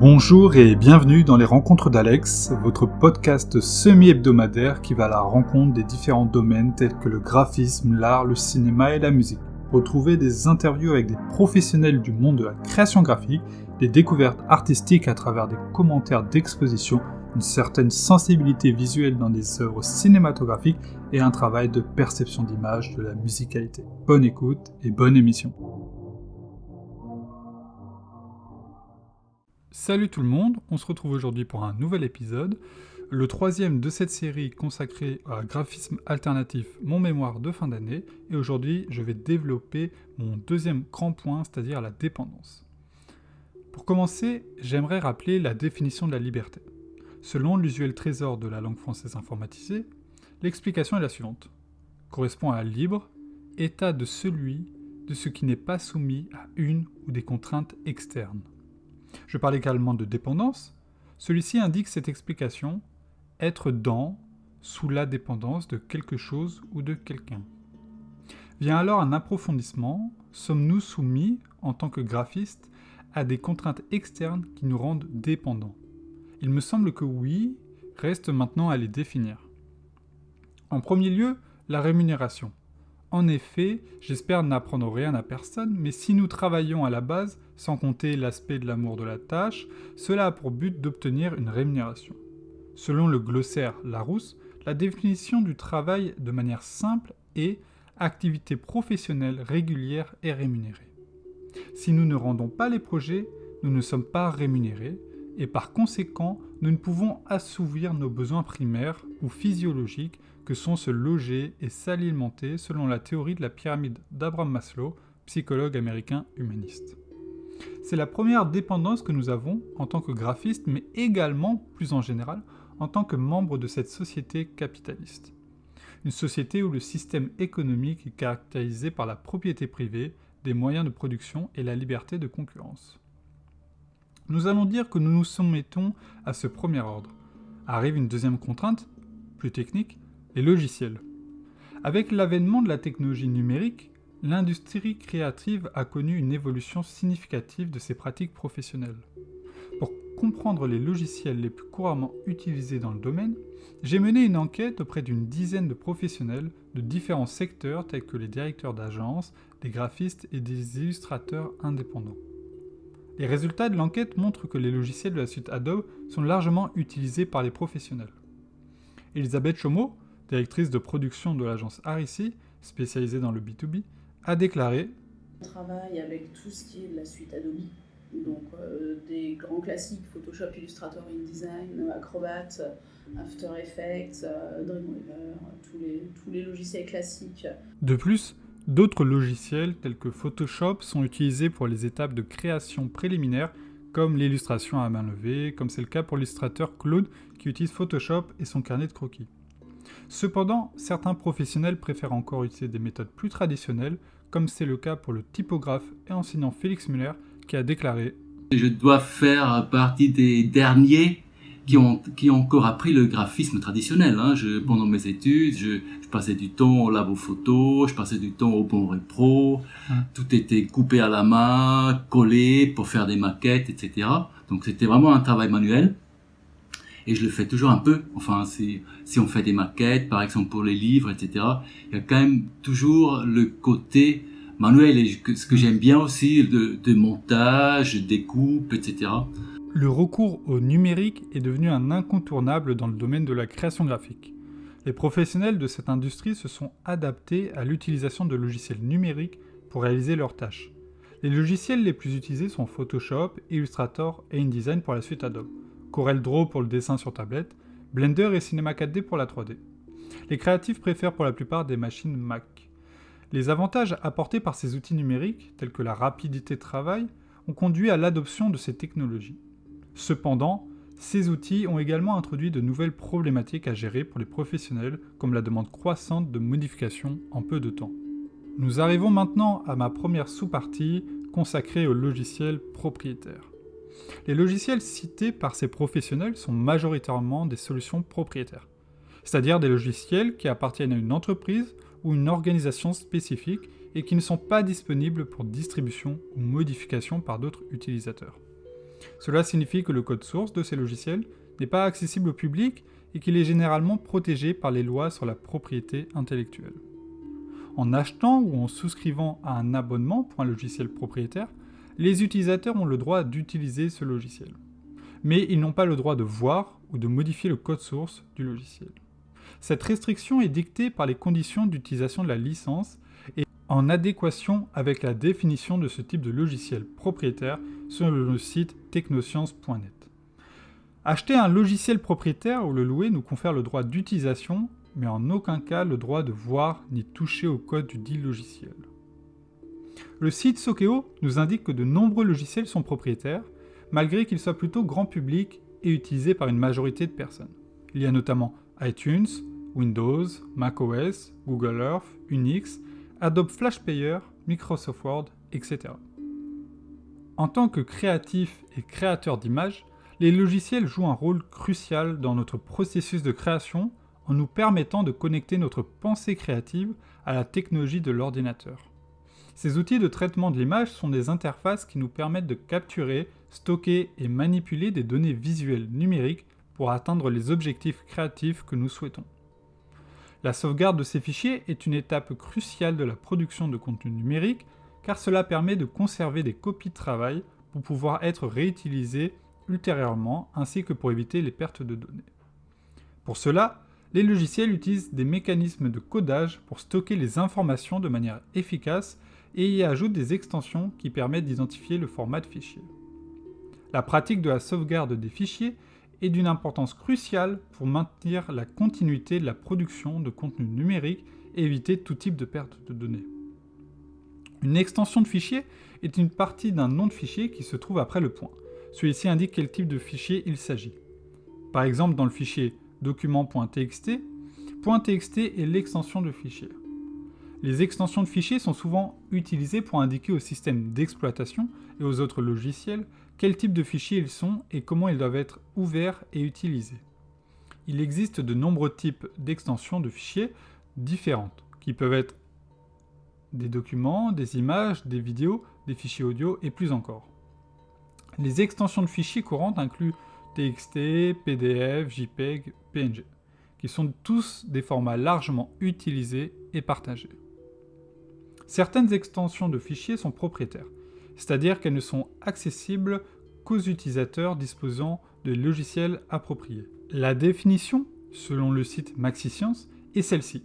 Bonjour et bienvenue dans les Rencontres d'Alex, votre podcast semi-hebdomadaire qui va à la rencontre des différents domaines tels que le graphisme, l'art, le cinéma et la musique. Retrouvez des interviews avec des professionnels du monde de la création graphique, des découvertes artistiques à travers des commentaires d'exposition, une certaine sensibilité visuelle dans des œuvres cinématographiques et un travail de perception d'image de la musicalité. Bonne écoute et bonne émission. Salut tout le monde, on se retrouve aujourd'hui pour un nouvel épisode, le troisième de cette série consacrée à graphisme alternatif, mon mémoire de fin d'année, et aujourd'hui je vais développer mon deuxième grand point, c'est-à-dire la dépendance. Pour commencer, j'aimerais rappeler la définition de la liberté. Selon l'usuel trésor de la langue française informatisée, l'explication est la suivante. Correspond à libre, état de celui, de ce qui n'est pas soumis à une ou des contraintes externes. Je parle également de dépendance. Celui-ci indique cette explication être dans, sous la dépendance de quelque chose ou de quelqu'un. Vient alors un approfondissement. Sommes-nous soumis, en tant que graphistes, à des contraintes externes qui nous rendent dépendants? Il me semble que oui, reste maintenant à les définir. En premier lieu, la rémunération. En effet, j'espère n'apprendre rien à personne, mais si nous travaillons à la base, sans compter l'aspect de l'amour de la tâche, cela a pour but d'obtenir une rémunération. Selon le glossaire Larousse, la définition du travail de manière simple est activité professionnelle régulière et rémunérée. Si nous ne rendons pas les projets, nous ne sommes pas rémunérés, et par conséquent, nous ne pouvons assouvir nos besoins primaires ou physiologiques que sont se loger et s'alimenter selon la théorie de la pyramide d'Abraham Maslow, psychologue américain humaniste. C'est la première dépendance que nous avons en tant que graphiste, mais également, plus en général, en tant que membre de cette société capitaliste. Une société où le système économique est caractérisé par la propriété privée, des moyens de production et la liberté de concurrence. Nous allons dire que nous nous soumettons à ce premier ordre. Arrive une deuxième contrainte, plus technique, les logiciels. Avec l'avènement de la technologie numérique, l'industrie créative a connu une évolution significative de ses pratiques professionnelles. Pour comprendre les logiciels les plus couramment utilisés dans le domaine, j'ai mené une enquête auprès d'une dizaine de professionnels de différents secteurs tels que les directeurs d'agences, des graphistes et des illustrateurs indépendants. Les résultats de l'enquête montrent que les logiciels de la suite Adobe sont largement utilisés par les professionnels. Elisabeth Chomeau, directrice de production de l'agence Arici, spécialisée dans le B2B, a déclaré On travaille avec tout ce qui est de la suite Adobe, donc euh, des grands classiques Photoshop, Illustrator, InDesign, Acrobat, After Effects, euh, Dreamweaver, tous les, tous les logiciels classiques. De plus, d'autres logiciels tels que Photoshop sont utilisés pour les étapes de création préliminaire comme l'illustration à main levée, comme c'est le cas pour l'illustrateur Claude qui utilise Photoshop et son carnet de croquis. Cependant, certains professionnels préfèrent encore utiliser des méthodes plus traditionnelles, comme c'est le cas pour le typographe et enseignant Félix Muller, qui a déclaré Je dois faire partie des derniers qui ont, qui ont encore appris le graphisme traditionnel. Hein. Je, pendant mes études, je, je, passais du temps au labo photo, je passais du temps au bon pro, hum. tout était coupé à la main, collé pour faire des maquettes, etc. Donc c'était vraiment un travail manuel et je le fais toujours un peu. Enfin, si, on fait des maquettes, par exemple pour les livres, etc., il y a quand même toujours le côté manuel et ce que j'aime bien aussi de, de montage, découpe, etc. Le recours au numérique est devenu un incontournable dans le domaine de la création graphique. Les professionnels de cette industrie se sont adaptés à l'utilisation de logiciels numériques pour réaliser leurs tâches. Les logiciels les plus utilisés sont Photoshop, Illustrator et InDesign pour la suite Adobe. Corel Draw pour le dessin sur tablette, Blender et Cinema 4D pour la 3D. Les créatifs préfèrent pour la plupart des machines Mac. Les avantages apportés par ces outils numériques, tels que la rapidité de travail, ont conduit à l'adoption de ces technologies. Cependant, ces outils ont également introduit de nouvelles problématiques à gérer pour les professionnels, comme la demande croissante de modifications en peu de temps. Nous arrivons maintenant à ma première sous-partie consacrée aux logiciels propriétaires. Les logiciels cités par ces professionnels sont majoritairement des solutions propriétaires, c'est-à-dire des logiciels qui appartiennent à une entreprise ou une organisation spécifique et qui ne sont pas disponibles pour distribution ou modification par d'autres utilisateurs. Cela signifie que le code source de ces logiciels n'est pas accessible au public et qu'il est généralement protégé par les lois sur la propriété intellectuelle. En achetant ou en souscrivant à un abonnement pour un logiciel propriétaire, les utilisateurs ont le droit d'utiliser ce logiciel. Mais ils n'ont pas le droit de voir ou de modifier le code source du logiciel. Cette restriction est dictée par les conditions d'utilisation de la licence et en adéquation avec la définition de ce type de logiciel propriétaire sur le site technoscience.net. Acheter un logiciel propriétaire ou le louer nous confère le droit d'utilisation, mais en aucun cas le droit de voir ni toucher au code du dit logiciel. Le site Sokeo nous indique que de nombreux logiciels sont propriétaires, malgré qu'ils soient plutôt grand public et utilisés par une majorité de personnes. Il y a notamment iTunes, Windows, macOS, Google Earth, Unix, Adobe Flash Player, Microsoft Word, etc. En tant que créatif et créateur d'images, les logiciels jouent un rôle crucial dans notre processus de création en nous permettant de connecter notre pensée créative à la technologie de l'ordinateur. Ces outils de traitement de l'image sont des interfaces qui nous permettent de capturer, stocker et manipuler des données visuelles numériques pour atteindre les objectifs créatifs que nous souhaitons. La sauvegarde de ces fichiers est une étape cruciale de la production de contenu numérique car cela permet de conserver des copies de travail pour pouvoir être réutilisées ultérieurement ainsi que pour éviter les pertes de données. Pour cela, les logiciels utilisent des mécanismes de codage pour stocker les informations de manière efficace et y ajoutent des extensions qui permettent d'identifier le format de fichier. La pratique de la sauvegarde des fichiers est d'une importance cruciale pour maintenir la continuité de la production de contenu numérique et éviter tout type de perte de données. Une extension de fichier est une partie d'un nom de fichier qui se trouve après le point. Celui-ci indique quel type de fichier il s'agit. Par exemple, dans le fichier document.txt, .txt est l'extension de fichier. Les extensions de fichiers sont souvent utilisées pour indiquer au système d'exploitation et aux autres logiciels quel type de fichiers ils sont et comment ils doivent être ouverts et utilisés. Il existe de nombreux types d'extensions de fichiers différentes, qui peuvent être des documents, des images, des vidéos, des fichiers audio et plus encore. Les extensions de fichiers courantes incluent TXT, PDF, JPEG, PNG, qui sont tous des formats largement utilisés et partagés. Certaines extensions de fichiers sont propriétaires, c'est-à-dire qu'elles ne sont accessibles qu'aux utilisateurs disposant de logiciels appropriés. La définition, selon le site MaxiScience, est celle-ci.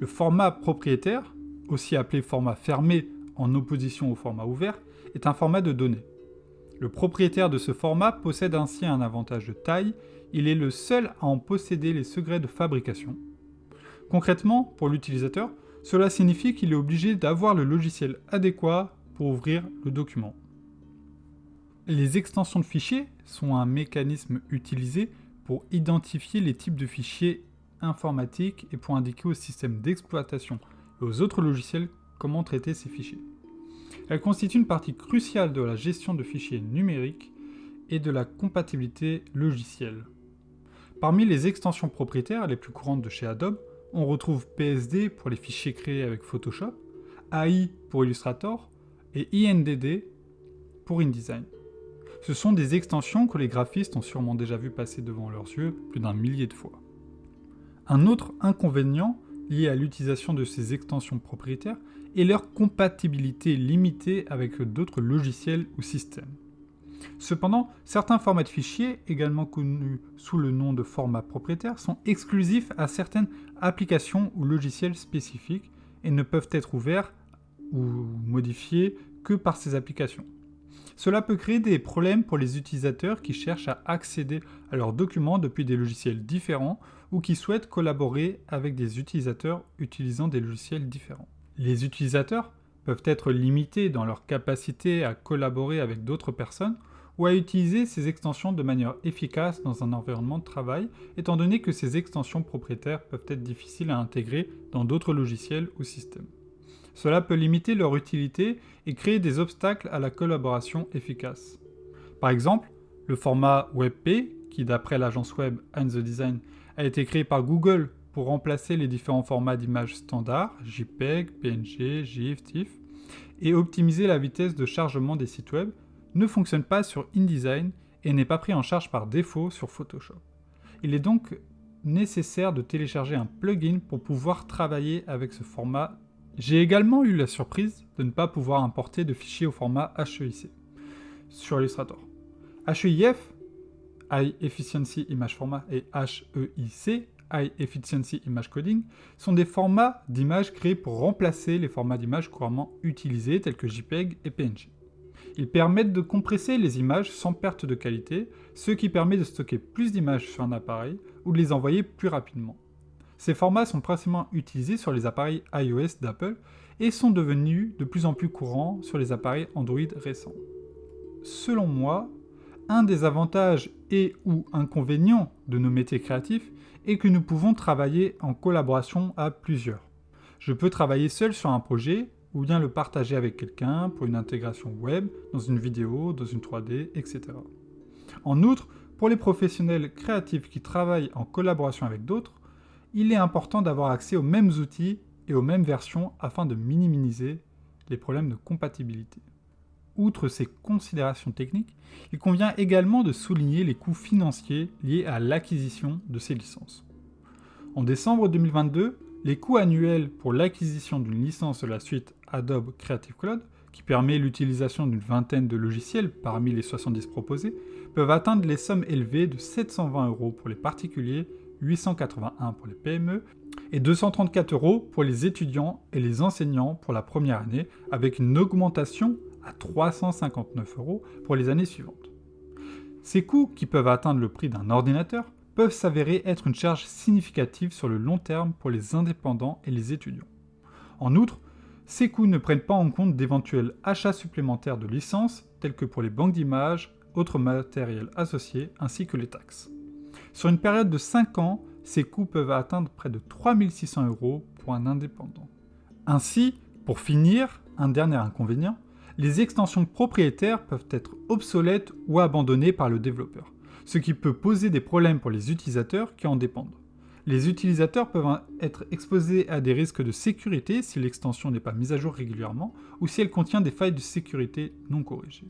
Le format propriétaire, aussi appelé format fermé en opposition au format ouvert, est un format de données. Le propriétaire de ce format possède ainsi un avantage de taille, il est le seul à en posséder les secrets de fabrication. Concrètement, pour l'utilisateur, cela signifie qu'il est obligé d'avoir le logiciel adéquat pour ouvrir le document. Les extensions de fichiers sont un mécanisme utilisé pour identifier les types de fichiers informatiques et pour indiquer au système d'exploitation et aux autres logiciels comment traiter ces fichiers. Elles constituent une partie cruciale de la gestion de fichiers numériques et de la compatibilité logicielle. Parmi les extensions propriétaires les plus courantes de chez Adobe, on retrouve PSD pour les fichiers créés avec Photoshop, AI pour Illustrator et INDD pour InDesign. Ce sont des extensions que les graphistes ont sûrement déjà vu passer devant leurs yeux plus d'un millier de fois. Un autre inconvénient lié à l'utilisation de ces extensions propriétaires est leur compatibilité limitée avec d'autres logiciels ou systèmes. Cependant, certains formats de fichiers, également connus sous le nom de format propriétaire, sont exclusifs à certaines applications ou logiciels spécifiques et ne peuvent être ouverts ou modifiés que par ces applications. Cela peut créer des problèmes pour les utilisateurs qui cherchent à accéder à leurs documents depuis des logiciels différents ou qui souhaitent collaborer avec des utilisateurs utilisant des logiciels différents. Les utilisateurs peuvent être limités dans leur capacité à collaborer avec d'autres personnes ou à utiliser ces extensions de manière efficace dans un environnement de travail, étant donné que ces extensions propriétaires peuvent être difficiles à intégrer dans d'autres logiciels ou systèmes. Cela peut limiter leur utilité et créer des obstacles à la collaboration efficace. Par exemple, le format WebP, qui d'après l'agence web And the Design a été créé par Google pour remplacer les différents formats d'images standards, JPEG, PNG, GIF, TIFF, et optimiser la vitesse de chargement des sites web, ne fonctionne pas sur InDesign et n'est pas pris en charge par défaut sur Photoshop. Il est donc nécessaire de télécharger un plugin pour pouvoir travailler avec ce format. J'ai également eu la surprise de ne pas pouvoir importer de fichiers au format HEIC sur Illustrator. HEIF, High Efficiency Image Format, et HEIC, High Efficiency Image Coding, sont des formats d'images créés pour remplacer les formats d'images couramment utilisés tels que JPEG et PNG. Ils permettent de compresser les images sans perte de qualité, ce qui permet de stocker plus d'images sur un appareil ou de les envoyer plus rapidement. Ces formats sont principalement utilisés sur les appareils iOS d'Apple et sont devenus de plus en plus courants sur les appareils Android récents. Selon moi, un des avantages et ou inconvénients de nos métiers créatifs est que nous pouvons travailler en collaboration à plusieurs. Je peux travailler seul sur un projet ou bien le partager avec quelqu'un pour une intégration web, dans une vidéo, dans une 3D, etc. En outre, pour les professionnels créatifs qui travaillent en collaboration avec d'autres, il est important d'avoir accès aux mêmes outils et aux mêmes versions afin de minimiser les problèmes de compatibilité. Outre ces considérations techniques, il convient également de souligner les coûts financiers liés à l'acquisition de ces licences. En décembre 2022, les coûts annuels pour l'acquisition d'une licence de la suite Adobe Creative Cloud, qui permet l'utilisation d'une vingtaine de logiciels parmi les 70 proposés, peuvent atteindre les sommes élevées de 720 euros pour les particuliers, 881 pour les PME et 234 euros pour les étudiants et les enseignants pour la première année, avec une augmentation à 359 euros pour les années suivantes. Ces coûts, qui peuvent atteindre le prix d'un ordinateur, peuvent s'avérer être une charge significative sur le long terme pour les indépendants et les étudiants. En outre, ces coûts ne prennent pas en compte d'éventuels achats supplémentaires de licences, tels que pour les banques d'images, autres matériels associés, ainsi que les taxes. Sur une période de 5 ans, ces coûts peuvent atteindre près de 3600 euros pour un indépendant. Ainsi, pour finir, un dernier inconvénient, les extensions propriétaires peuvent être obsolètes ou abandonnées par le développeur, ce qui peut poser des problèmes pour les utilisateurs qui en dépendent. Les utilisateurs peuvent être exposés à des risques de sécurité si l'extension n'est pas mise à jour régulièrement ou si elle contient des failles de sécurité non corrigées.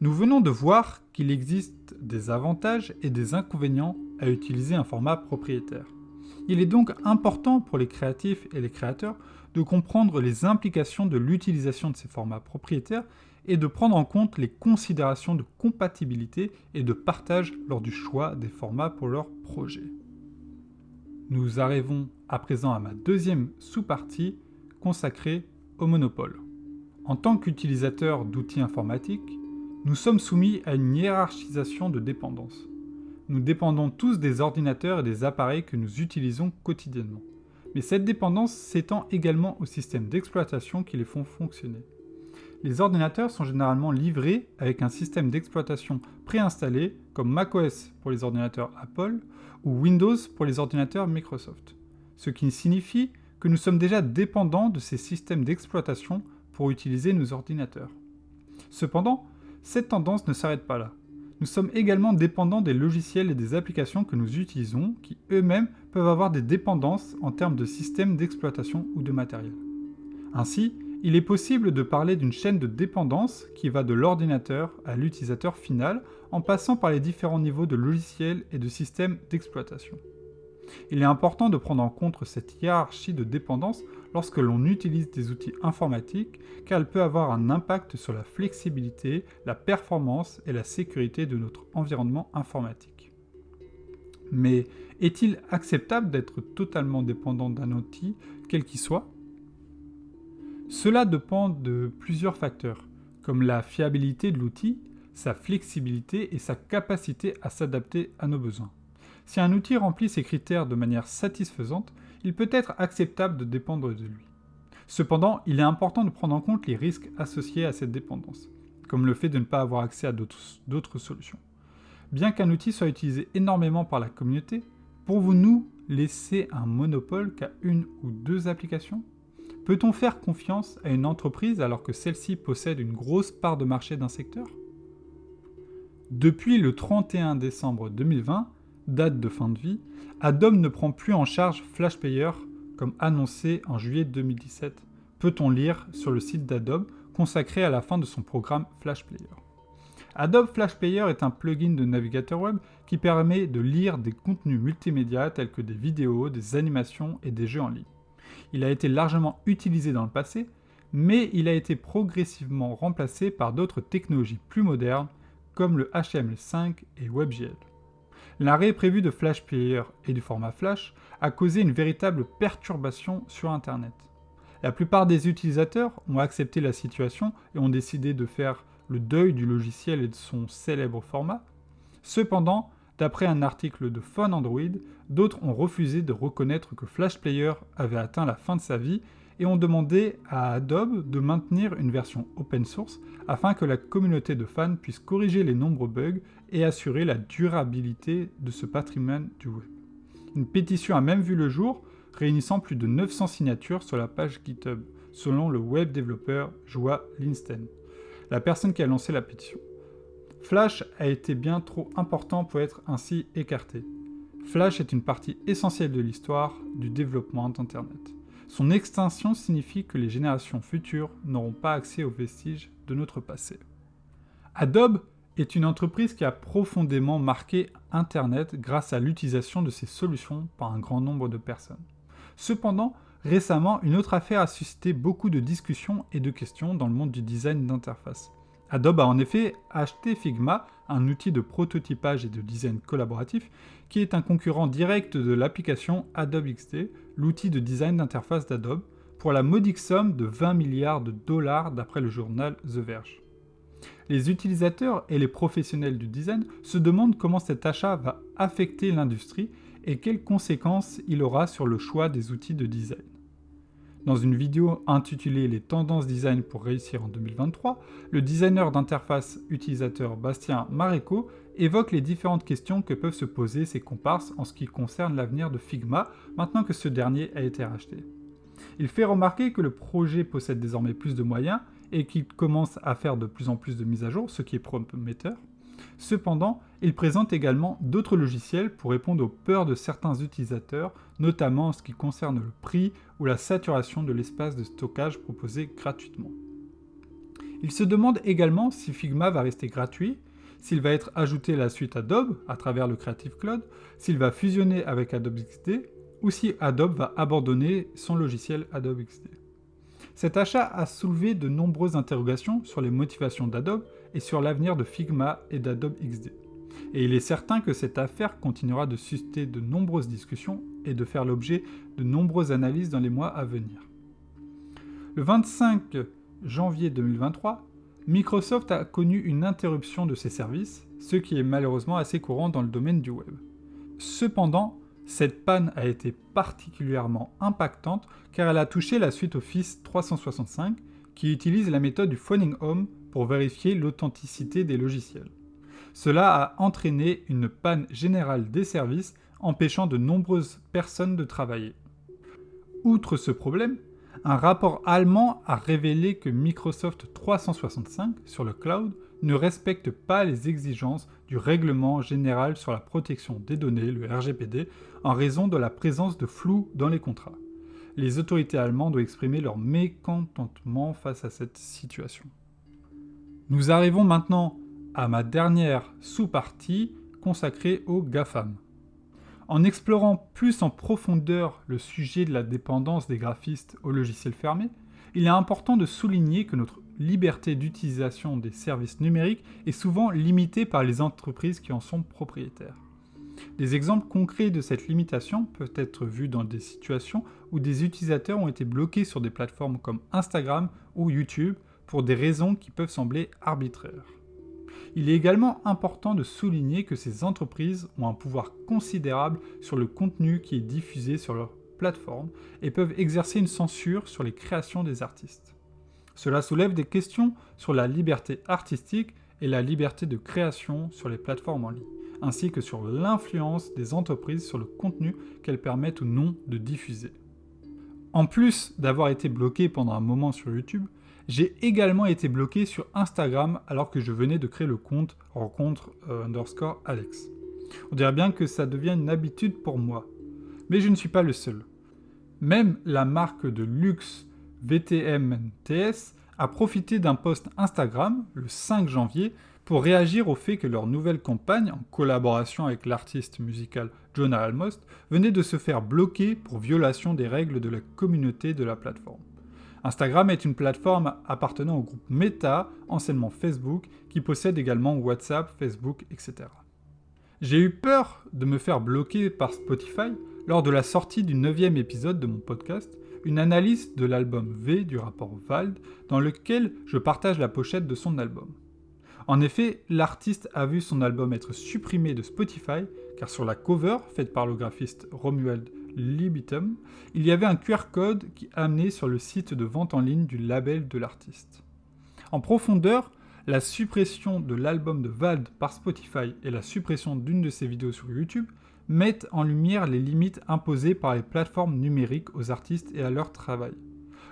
Nous venons de voir qu'il existe des avantages et des inconvénients à utiliser un format propriétaire. Il est donc important pour les créatifs et les créateurs de comprendre les implications de l'utilisation de ces formats propriétaires et de prendre en compte les considérations de compatibilité et de partage lors du choix des formats pour leur projet. Nous arrivons à présent à ma deuxième sous-partie consacrée au monopole. En tant qu'utilisateur d'outils informatiques, nous sommes soumis à une hiérarchisation de dépendance. Nous dépendons tous des ordinateurs et des appareils que nous utilisons quotidiennement mais cette dépendance s'étend également aux systèmes d'exploitation qui les font fonctionner. Les ordinateurs sont généralement livrés avec un système d'exploitation préinstallé comme macOS pour les ordinateurs Apple ou Windows pour les ordinateurs Microsoft, ce qui signifie que nous sommes déjà dépendants de ces systèmes d'exploitation pour utiliser nos ordinateurs. Cependant, cette tendance ne s'arrête pas là. Nous sommes également dépendants des logiciels et des applications que nous utilisons qui eux-mêmes peuvent avoir des dépendances en termes de système d'exploitation ou de matériel. Ainsi, il est possible de parler d'une chaîne de dépendance qui va de l'ordinateur à l'utilisateur final en passant par les différents niveaux de logiciels et de systèmes d'exploitation. Il est important de prendre en compte cette hiérarchie de dépendance lorsque l'on utilise des outils informatiques car elle peut avoir un impact sur la flexibilité, la performance et la sécurité de notre environnement informatique. Mais est-il acceptable d'être totalement dépendant d'un outil, quel qu'il soit? Cela dépend de plusieurs facteurs, comme la fiabilité de l'outil, sa flexibilité et sa capacité à s'adapter à nos besoins. Si un outil remplit ces critères de manière satisfaisante, il peut être acceptable de dépendre de lui. Cependant, il est important de prendre en compte les risques associés à cette dépendance, comme le fait de ne pas avoir accès à d'autres solutions. Bien qu'un outil soit utilisé énormément par la communauté, pouvons-nous laisser un monopole qu'à une ou deux applications? Peut-on faire confiance à une entreprise alors que celle-ci possède une grosse part de marché d'un secteur? Depuis le 31 décembre 2020, date de fin de vie, Adobe ne prend plus en charge FlashPayer comme annoncé en juillet 2017. Peut-on lire sur le site d'Adobe consacré à la fin de son programme Flash Player? Adobe Flash Player est un plugin de navigateur web qui permet de lire des contenus multimédia tels que des vidéos, des animations et des jeux en ligne. Il a été largement utilisé dans le passé, mais il a été progressivement remplacé par d'autres technologies plus modernes comme le HTML5 et WebGL. L'arrêt prévu de Flash Player et du format Flash a causé une véritable perturbation sur Internet. La plupart des utilisateurs ont accepté la situation et ont décidé de faire le deuil du logiciel et de son célèbre format. Cependant, d'après un article de Phone Android, d'autres ont refusé de reconnaître que Flash Player avait atteint la fin de sa vie et ont demandé à Adobe de maintenir une version open source afin que la communauté de fans puisse corriger les nombreux bugs et assurer la durabilité de ce patrimoine du web. Une pétition a même vu le jour, réunissant plus de 900 signatures sur la page GitHub, selon le web développeur Joa Linsten, la personne qui a lancé la pétition. Flash a été bien trop important pour être ainsi écarté. Flash est une partie essentielle de l'histoire du développement d'Internet. Son extinction signifie que les générations futures n'auront pas accès aux vestiges de notre passé. Adobe est une entreprise qui a profondément marqué Internet grâce à l'utilisation de ses solutions par un grand nombre de personnes. Cependant, récemment, une autre affaire a suscité beaucoup de discussions et de questions dans le monde du design d'interface. Adobe a en effet acheté Figma, un outil de prototypage et de design collaboratif, qui est un concurrent direct de l'application Adobe XD, l'outil de design d'interface d'Adobe, pour la modique somme de 20 milliards de dollars d'après le journal The Verge. Les utilisateurs et les professionnels du design se demandent comment cet achat va affecter l'industrie et quelles conséquences il aura sur le choix des outils de design. Dans une vidéo intitulée Les tendances design pour réussir en 2023, le designer d'interface utilisateur Bastien Maréco évoque les différentes questions que peuvent se poser ses comparses en ce qui concerne l'avenir de Figma maintenant que ce dernier a été racheté. Il fait remarquer que le projet possède désormais plus de moyens et qu'il commence à faire de plus en plus de mises à jour, ce qui est prometteur. Cependant, il présente également d'autres logiciels pour répondre aux peurs de certains utilisateurs, notamment en ce qui concerne le prix ou la saturation de l'espace de stockage proposé gratuitement. Il se demande également si Figma va rester gratuit, s'il va être ajouté à la suite Adobe à travers le Creative Cloud, s'il va fusionner avec Adobe XD, ou si Adobe va abandonner son logiciel Adobe XD. Cet achat a soulevé de nombreuses interrogations sur les motivations d'Adobe et sur l'avenir de Figma et d'Adobe XD. Et il est certain que cette affaire continuera de susciter de nombreuses discussions et de faire l'objet de nombreuses analyses dans les mois à venir. Le 25 janvier 2023, Microsoft a connu une interruption de ses services, ce qui est malheureusement assez courant dans le domaine du web. Cependant, cette panne a été particulièrement impactante car elle a touché la suite Office 365 qui utilise la méthode du phoning home pour vérifier l'authenticité des logiciels. Cela a entraîné une panne générale des services empêchant de nombreuses personnes de travailler. Outre ce problème, un rapport allemand a révélé que Microsoft 365 sur le cloud ne respecte pas les exigences du Règlement général sur la protection des données, le RGPD, en raison de la présence de flou dans les contrats. Les autorités allemandes ont exprimé leur mécontentement face à cette situation. Nous arrivons maintenant à ma dernière sous-partie consacrée aux GAFAM. En explorant plus en profondeur le sujet de la dépendance des graphistes aux logiciels fermés, il est important de souligner que notre liberté d'utilisation des services numériques est souvent limitée par les entreprises qui en sont propriétaires. Des exemples concrets de cette limitation peuvent être vus dans des situations où des utilisateurs ont été bloqués sur des plateformes comme Instagram ou YouTube pour des raisons qui peuvent sembler arbitraires. Il est également important de souligner que ces entreprises ont un pouvoir considérable sur le contenu qui est diffusé sur leur plateforme et peuvent exercer une censure sur les créations des artistes. Cela soulève des questions sur la liberté artistique et la liberté de création sur les plateformes en ligne, ainsi que sur l'influence des entreprises sur le contenu qu'elles permettent ou non de diffuser. En plus d'avoir été bloqué pendant un moment sur YouTube, j'ai également été bloqué sur Instagram alors que je venais de créer le compte rencontre euh, underscore Alex. On dirait bien que ça devient une habitude pour moi. Mais je ne suis pas le seul. Même la marque de luxe VTMTS a profité d'un post Instagram, le 5 janvier, pour réagir au fait que leur nouvelle campagne, en collaboration avec l'artiste musical Jonah Almost, venait de se faire bloquer pour violation des règles de la communauté de la plateforme. Instagram est une plateforme appartenant au groupe Meta, anciennement Facebook, qui possède également WhatsApp, Facebook, etc. J'ai eu peur de me faire bloquer par Spotify lors de la sortie du neuvième épisode de mon podcast, une analyse de l'album V du rapport Vald, dans lequel je partage la pochette de son album. En effet, l'artiste a vu son album être supprimé de Spotify, car sur la cover, faite par le graphiste Romuald Libitum, il y avait un QR code qui amenait sur le site de vente en ligne du label de l'artiste. En profondeur, la suppression de l'album de Vald par Spotify et la suppression d'une de ses vidéos sur YouTube mettent en lumière les limites imposées par les plateformes numériques aux artistes et à leur travail.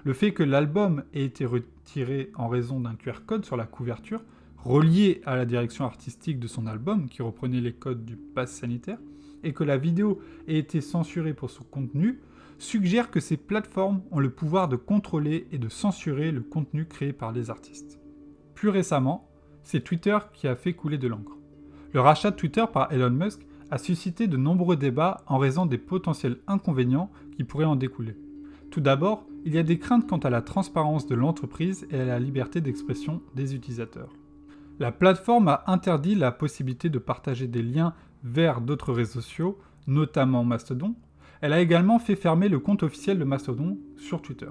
Le fait que l'album ait été retiré en raison d'un QR code sur la couverture, relié à la direction artistique de son album qui reprenait les codes du pass sanitaire, et que la vidéo ait été censurée pour son contenu, suggère que ces plateformes ont le pouvoir de contrôler et de censurer le contenu créé par les artistes. Plus récemment, c'est Twitter qui a fait couler de l'encre. Le rachat de Twitter par Elon Musk a suscité de nombreux débats en raison des potentiels inconvénients qui pourraient en découler. Tout d'abord, il y a des craintes quant à la transparence de l'entreprise et à la liberté d'expression des utilisateurs. La plateforme a interdit la possibilité de partager des liens vers d'autres réseaux sociaux, notamment Mastodon. Elle a également fait fermer le compte officiel de Mastodon sur Twitter.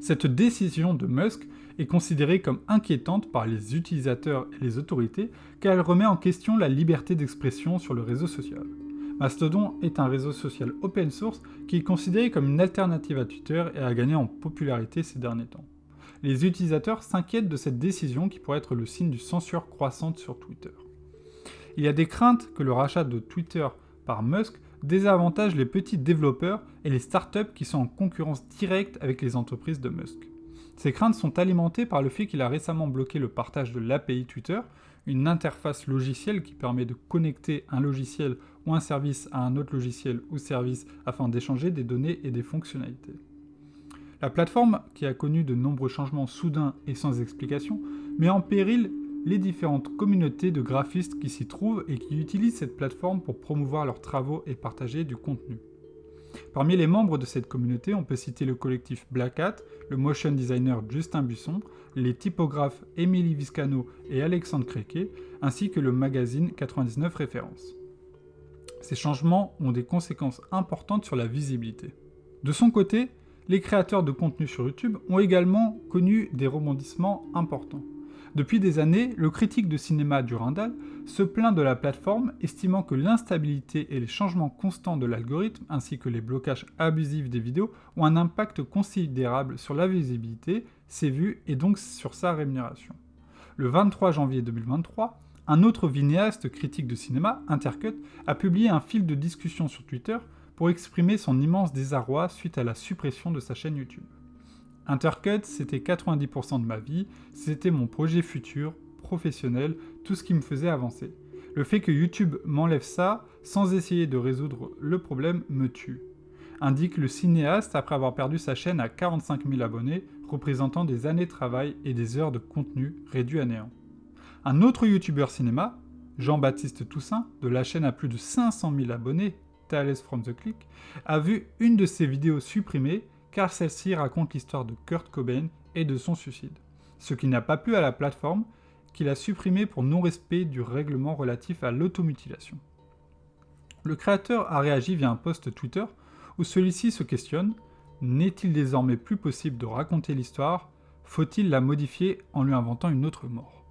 Cette décision de Musk est considérée comme inquiétante par les utilisateurs et les autorités car elle remet en question la liberté d'expression sur le réseau social. Mastodon est un réseau social open source qui est considéré comme une alternative à Twitter et a gagné en popularité ces derniers temps. Les utilisateurs s'inquiètent de cette décision qui pourrait être le signe d'une censure croissante sur Twitter. Il y a des craintes que le rachat de Twitter par Musk désavantage les petits développeurs et les startups qui sont en concurrence directe avec les entreprises de Musk. Ces craintes sont alimentées par le fait qu'il a récemment bloqué le partage de l'API Twitter, une interface logicielle qui permet de connecter un logiciel ou un service à un autre logiciel ou service afin d'échanger des données et des fonctionnalités. La plateforme, qui a connu de nombreux changements soudains et sans explication, met en péril les différentes communautés de graphistes qui s'y trouvent et qui utilisent cette plateforme pour promouvoir leurs travaux et partager du contenu. Parmi les membres de cette communauté, on peut citer le collectif Black Hat, le motion designer Justin Busson, les typographes Emily Viscano et Alexandre Créquet, ainsi que le magazine 99 Références. Ces changements ont des conséquences importantes sur la visibilité. De son côté, les créateurs de contenu sur YouTube ont également connu des rebondissements importants. Depuis des années, le critique de cinéma Durandal se plaint de la plateforme, estimant que l'instabilité et les changements constants de l'algorithme, ainsi que les blocages abusifs des vidéos, ont un impact considérable sur la visibilité, ses vues et donc sur sa rémunération. Le 23 janvier 2023, un autre vidéaste critique de cinéma, Intercut, a publié un fil de discussion sur Twitter pour exprimer son immense désarroi suite à la suppression de sa chaîne YouTube. Intercut, c'était 90% de ma vie, c'était mon projet futur, professionnel, tout ce qui me faisait avancer. Le fait que YouTube m'enlève ça, sans essayer de résoudre le problème, me tue. Indique le cinéaste après avoir perdu sa chaîne à 45 000 abonnés, représentant des années de travail et des heures de contenu réduits à néant. Un autre youtubeur cinéma, Jean-Baptiste Toussaint, de la chaîne à plus de 500 000 abonnés, Thales from the Click, a vu une de ses vidéos supprimée car celle-ci raconte l'histoire de Kurt Cobain et de son suicide. Ce qui n'a pas plu à la plateforme, qu'il a supprimé pour non-respect du règlement relatif à l'automutilation. Le créateur a réagi via un post Twitter où celui-ci se questionne N'est-il désormais plus possible de raconter l'histoire? Faut-il la modifier en lui inventant une autre mort?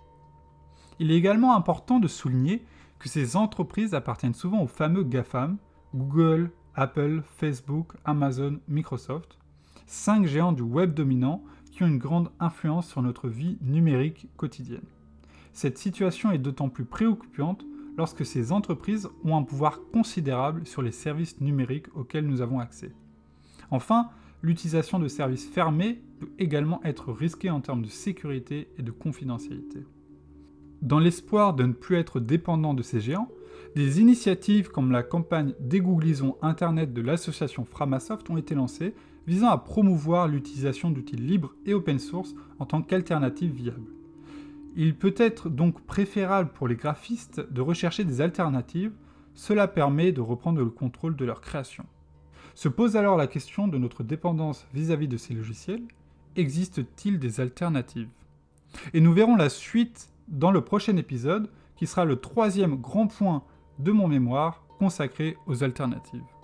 Il est également important de souligner que ces entreprises appartiennent souvent aux fameux GAFAM, Google, Apple, Facebook, Amazon, Microsoft, cinq géants du web dominant qui ont une grande influence sur notre vie numérique quotidienne. Cette situation est d'autant plus préoccupante lorsque ces entreprises ont un pouvoir considérable sur les services numériques auxquels nous avons accès. Enfin, l'utilisation de services fermés peut également être risquée en termes de sécurité et de confidentialité. Dans l'espoir de ne plus être dépendant de ces géants, des initiatives comme la campagne Dégooglisons Internet de l'association Framasoft ont été lancées visant à promouvoir l'utilisation d'outils libres et open source en tant qu'alternative viable. Il peut être donc préférable pour les graphistes de rechercher des alternatives, cela permet de reprendre le contrôle de leur création. Se pose alors la question de notre dépendance vis-à-vis -vis de ces logiciels, existe-t-il des alternatives? Et nous verrons la suite dans le prochain épisode, qui sera le troisième grand point de mon mémoire consacré aux alternatives.